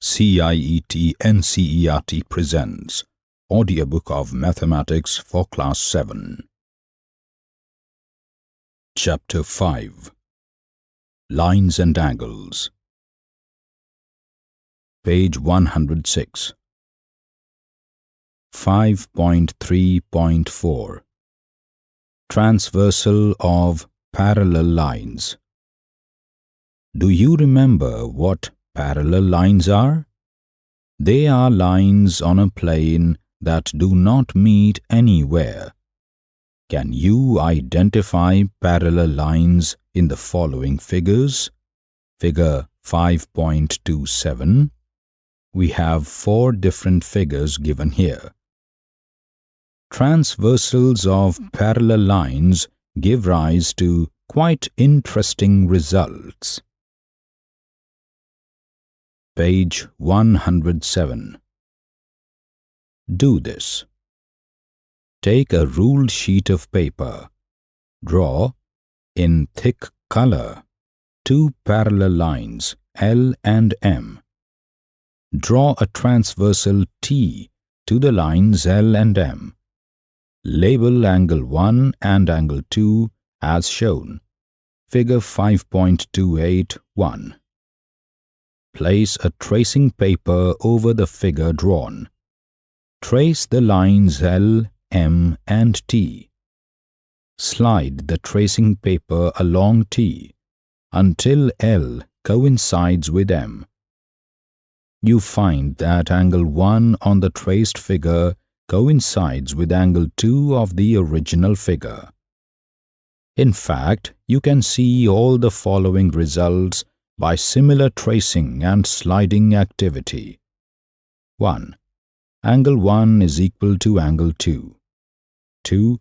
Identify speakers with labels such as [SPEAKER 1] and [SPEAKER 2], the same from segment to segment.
[SPEAKER 1] CIET NCERT presents Audiobook of Mathematics for Class 7. Chapter 5 Lines and Angles. Page 106 5.3.4 Transversal of Parallel Lines. Do you remember what parallel lines are? They are lines on a plane that do not meet anywhere. Can you identify parallel lines in the following figures? Figure 5.27. We have four different figures given here. Transversals of parallel lines give rise to quite interesting results. Page 107. Do this. Take a ruled sheet of paper. Draw, in thick color, two parallel lines L and M. Draw a transversal T to the lines L and M. Label angle 1 and angle 2 as shown. Figure 5.281. Place a tracing paper over the figure drawn. Trace the lines L, M and T. Slide the tracing paper along T until L coincides with M. You find that angle 1 on the traced figure coincides with angle 2 of the original figure. In fact, you can see all the following results by similar tracing and sliding activity. 1. Angle 1 is equal to angle 2. 2.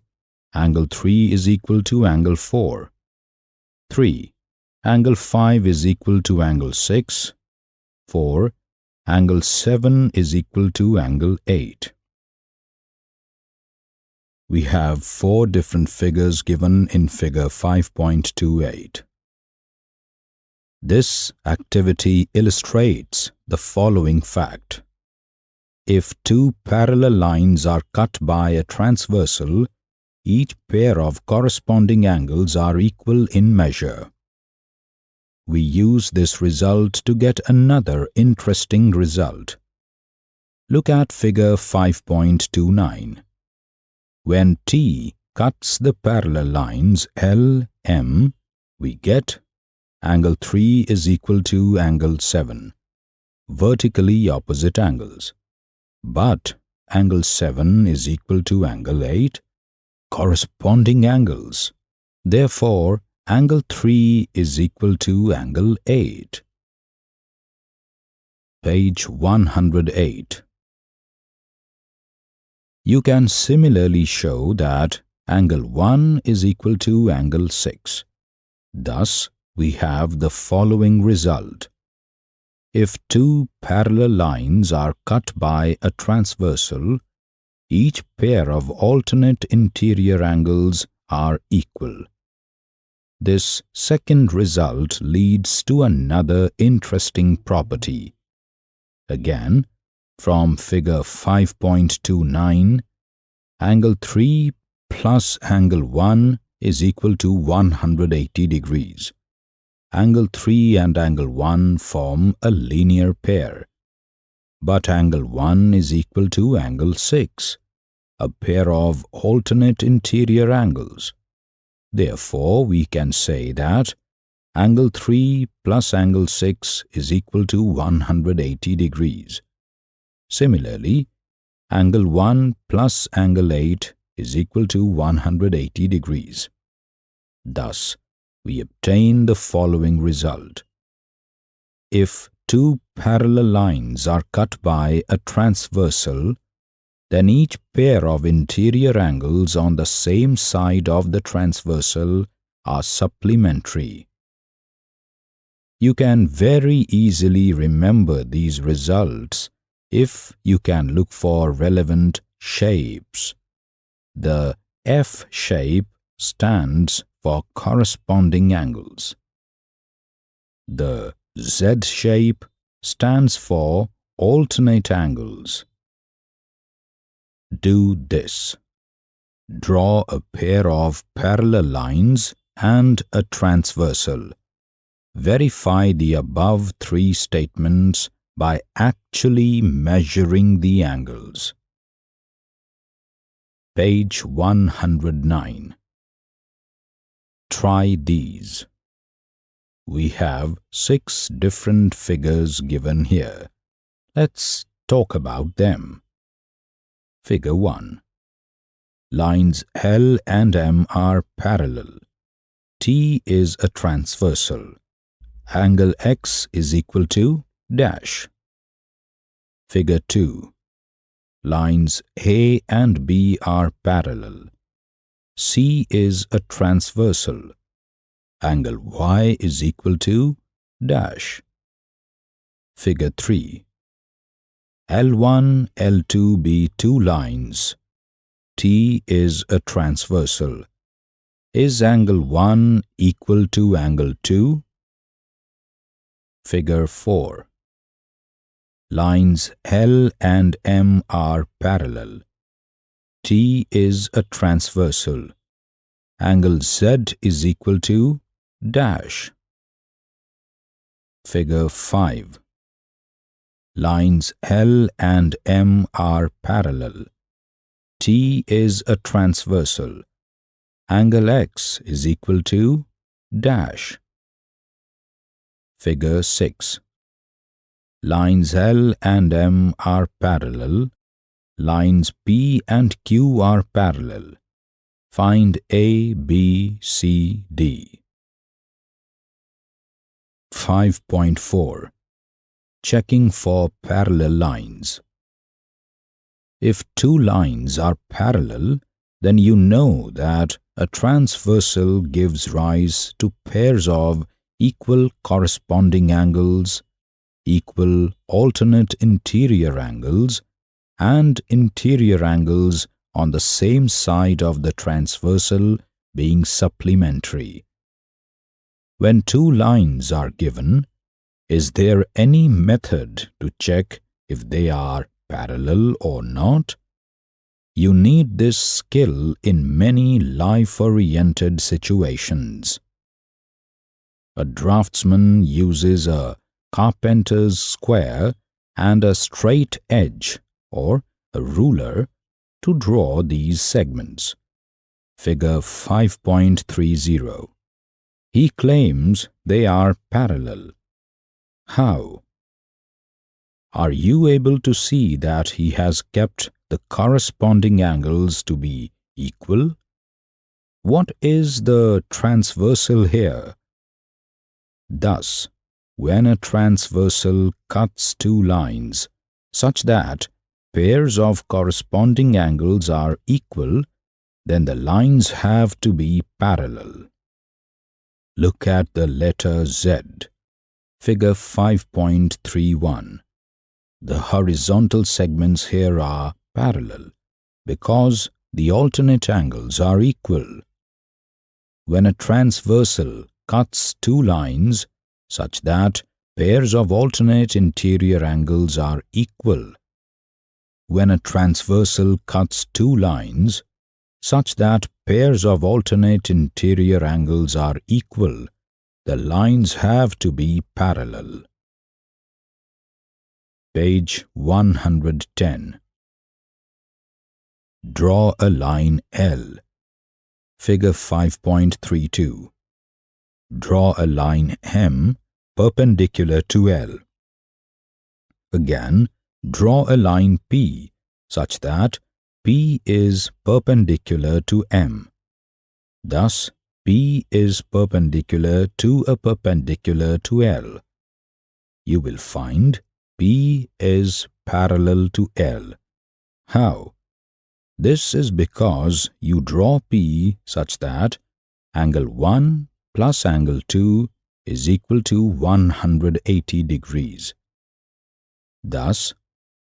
[SPEAKER 1] Angle 3 is equal to angle 4. 3. Angle 5 is equal to angle 6. 4. Angle 7 is equal to angle 8. We have four different figures given in figure 5.28. This activity illustrates the following fact. If two parallel lines are cut by a transversal, each pair of corresponding angles are equal in measure. We use this result to get another interesting result. Look at figure 5.29. When T cuts the parallel lines L, M, we get angle 3 is equal to angle 7, vertically opposite angles. But angle 7 is equal to angle 8, corresponding angles. Therefore, angle 3 is equal to angle 8. Page 108. You can similarly show that angle 1 is equal to angle 6. Thus, we have the following result. If two parallel lines are cut by a transversal, each pair of alternate interior angles are equal. This second result leads to another interesting property. Again, from figure 5.29, angle 3 plus angle 1 is equal to 180 degrees angle 3 and angle 1 form a linear pair. But angle 1 is equal to angle 6, a pair of alternate interior angles. Therefore, we can say that angle 3 plus angle 6 is equal to 180 degrees. Similarly, angle 1 plus angle 8 is equal to 180 degrees. Thus, we obtain the following result. If two parallel lines are cut by a transversal, then each pair of interior angles on the same side of the transversal are supplementary. You can very easily remember these results if you can look for relevant shapes. The F shape stands for corresponding angles. The Z shape stands for alternate angles. Do this. Draw a pair of parallel lines and a transversal. Verify the above three statements by actually measuring the angles. Page 109. Try these. We have six different figures given here. Let's talk about them. Figure 1. Lines L and M are parallel. T is a transversal. Angle X is equal to dash. Figure 2. Lines A and B are parallel. C is a transversal angle y is equal to dash. Figure 3. L1, L2 be two lines. T is a transversal. Is angle 1 equal to angle 2? Figure 4. Lines L and M are parallel. T is a transversal. Angle Z is equal to dash. Figure 5. Lines L and M are parallel. T is a transversal. Angle X is equal to dash. Figure 6. Lines L and M are parallel. Lines P and Q are parallel. Find A, B, C, D. 5.4 Checking for parallel lines If two lines are parallel, then you know that a transversal gives rise to pairs of equal corresponding angles, equal alternate interior angles, and interior angles on the same side of the transversal being supplementary. When two lines are given, is there any method to check if they are parallel or not? You need this skill in many life-oriented situations. A draftsman uses a carpenter's square and a straight edge or a ruler to draw these segments. Figure 5.30 he claims they are parallel. How? Are you able to see that he has kept the corresponding angles to be equal? What is the transversal here? Thus, when a transversal cuts two lines such that pairs of corresponding angles are equal, then the lines have to be parallel. Look at the letter Z, figure 5.31. The horizontal segments here are parallel because the alternate angles are equal. When a transversal cuts two lines such that pairs of alternate interior angles are equal. When a transversal cuts two lines such that pairs of alternate interior angles are equal, the lines have to be parallel. Page 110 Draw a line L. Figure 5.32 Draw a line M perpendicular to L. Again, draw a line P such that P is perpendicular to M. Thus, P is perpendicular to a perpendicular to L. You will find P is parallel to L. How? This is because you draw P such that angle 1 plus angle 2 is equal to 180 degrees. Thus,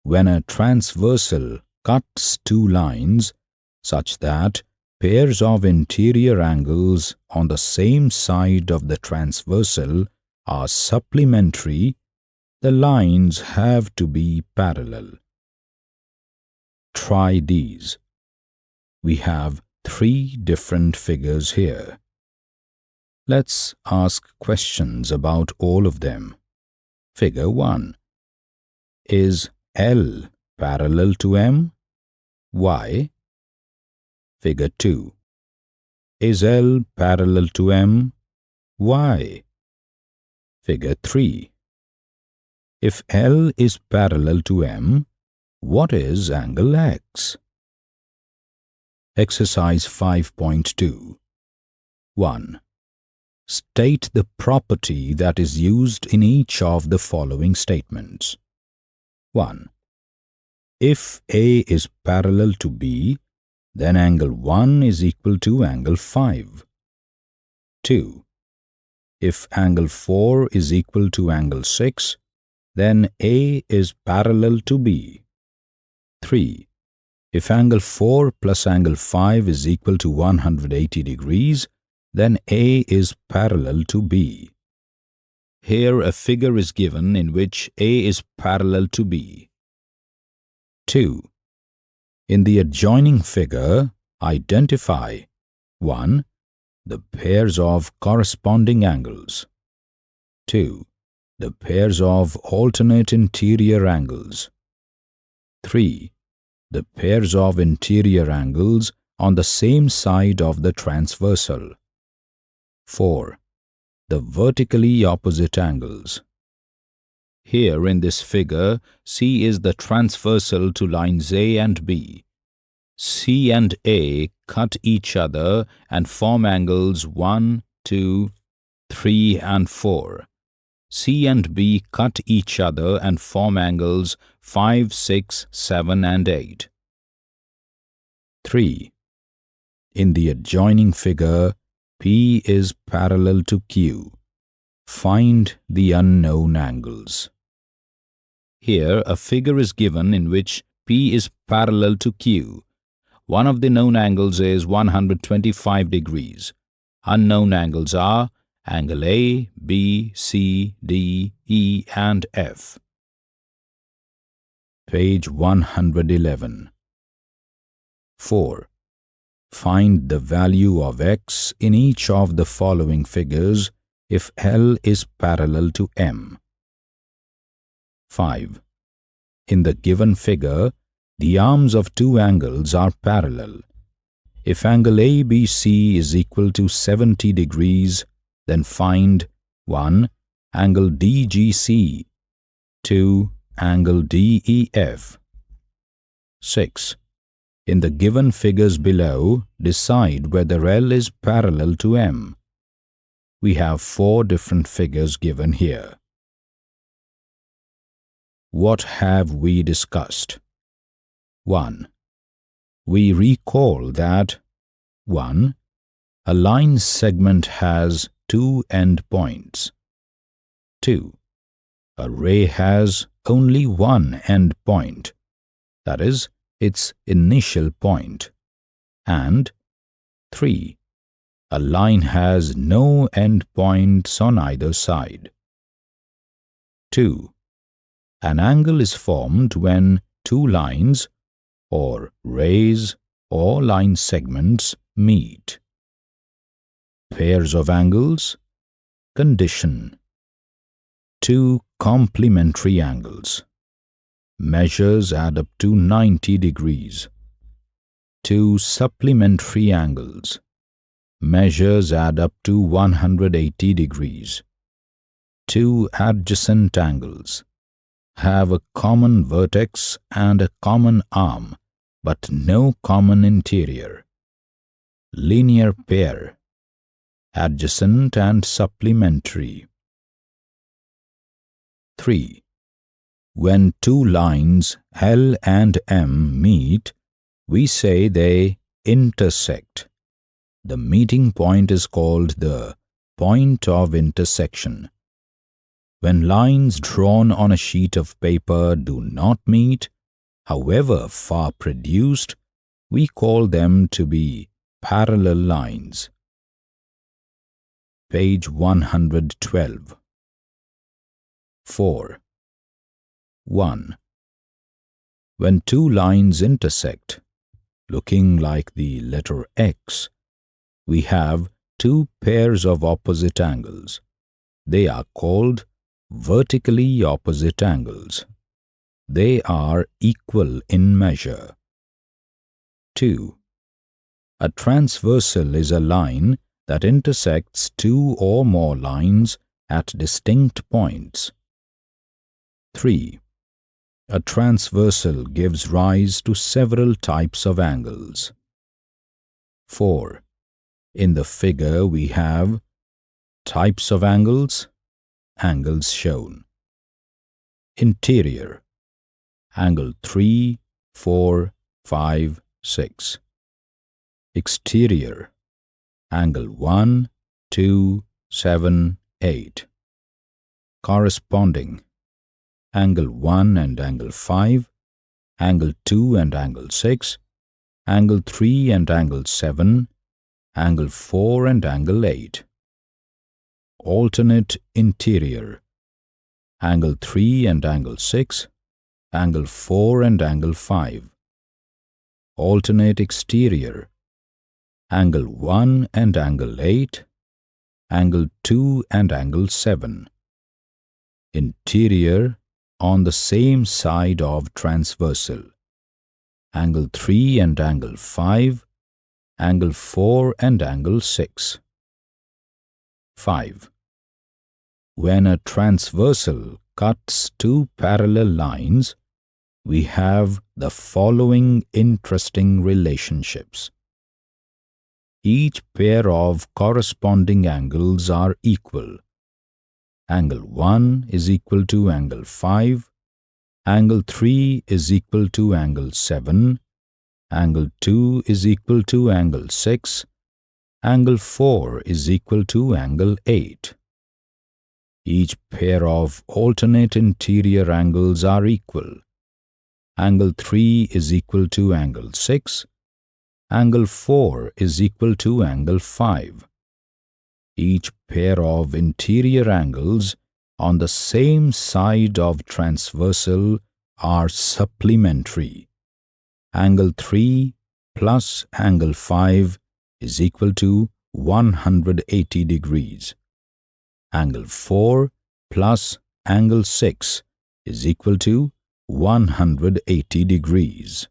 [SPEAKER 1] when a transversal cuts two lines such that pairs of interior angles on the same side of the transversal are supplementary, the lines have to be parallel. Try these. We have three different figures here. Let's ask questions about all of them. Figure 1. Is L parallel to M? Why? Figure 2. Is L parallel to M? Why? Figure 3. If L is parallel to M, what is angle X? Exercise 5.2 1. State the property that is used in each of the following statements. 1. If A is parallel to B, then angle 1 is equal to angle 5. 2. If angle 4 is equal to angle 6, then A is parallel to B. 3. If angle 4 plus angle 5 is equal to 180 degrees, then A is parallel to B. Here a figure is given in which A is parallel to B. 2. In the adjoining figure, identify 1. The pairs of corresponding angles 2. The pairs of alternate interior angles 3. The pairs of interior angles on the same side of the transversal 4. The vertically opposite angles here in this figure, C is the transversal to lines A and B. C and A cut each other and form angles 1, 2, 3 and 4. C and B cut each other and form angles 5, 6, 7 and 8. 3. In the adjoining figure, P is parallel to Q. Find the unknown angles. Here a figure is given in which P is parallel to Q. One of the known angles is 125 degrees. Unknown angles are angle A, B, C, D, E and F. Page 111 4. Find the value of x in each of the following figures if L is parallel to M. 5. In the given figure, the arms of two angles are parallel. If angle ABC is equal to 70 degrees, then find 1. Angle DGC 2. Angle DEF 6. In the given figures below, decide whether L is parallel to M. We have four different figures given here. What have we discussed? 1. We recall that 1. A line segment has two endpoints. 2. A ray has only one endpoint, that is, its initial point. And 3. A line has no endpoints on either side. 2. An angle is formed when two lines or rays or line segments meet. Pairs of angles Condition Two complementary angles. Measures add up to 90 degrees. Two supplementary angles. Measures add up to 180 degrees. Two adjacent angles have a common vertex and a common arm, but no common interior. Linear pair, adjacent and supplementary. 3. When two lines L and M meet, we say they intersect. The meeting point is called the point of intersection. When lines drawn on a sheet of paper do not meet, however far produced, we call them to be parallel lines. Page 112 4. 1. When two lines intersect, looking like the letter X, we have two pairs of opposite angles. They are called vertically opposite angles. They are equal in measure. 2. A transversal is a line that intersects two or more lines at distinct points. 3. A transversal gives rise to several types of angles. 4. In the figure we have types of angles, angles shown. Interior, angle 3, 4, 5, 6. Exterior, angle 1, 2, 7, 8. Corresponding, angle 1 and angle 5, angle 2 and angle 6, angle 3 and angle 7, angle 4 and angle 8. Alternate interior, angle 3 and angle 6, angle 4 and angle 5. Alternate exterior, angle 1 and angle 8, angle 2 and angle 7. Interior on the same side of transversal, angle 3 and angle 5, angle 4 and angle 6. 5. When a transversal cuts two parallel lines, we have the following interesting relationships. Each pair of corresponding angles are equal. Angle 1 is equal to angle 5, angle 3 is equal to angle 7, angle 2 is equal to angle 6, angle 4 is equal to angle 8. Each pair of alternate interior angles are equal. Angle 3 is equal to angle 6, angle 4 is equal to angle 5. Each pair of interior angles on the same side of transversal are supplementary angle 3 plus angle 5 is equal to 180 degrees. Angle 4 plus angle 6 is equal to 180 degrees.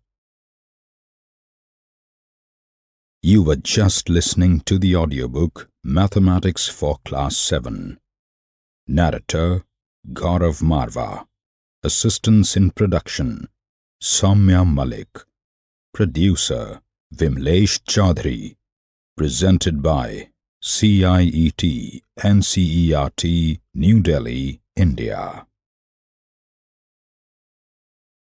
[SPEAKER 1] You were just listening to the audiobook Mathematics for Class 7. Narrator Gaurav Marva. Assistance in production Soumya Malik. Producer Vimlesh Chaudhary. Presented by CIET NCERT New Delhi, India.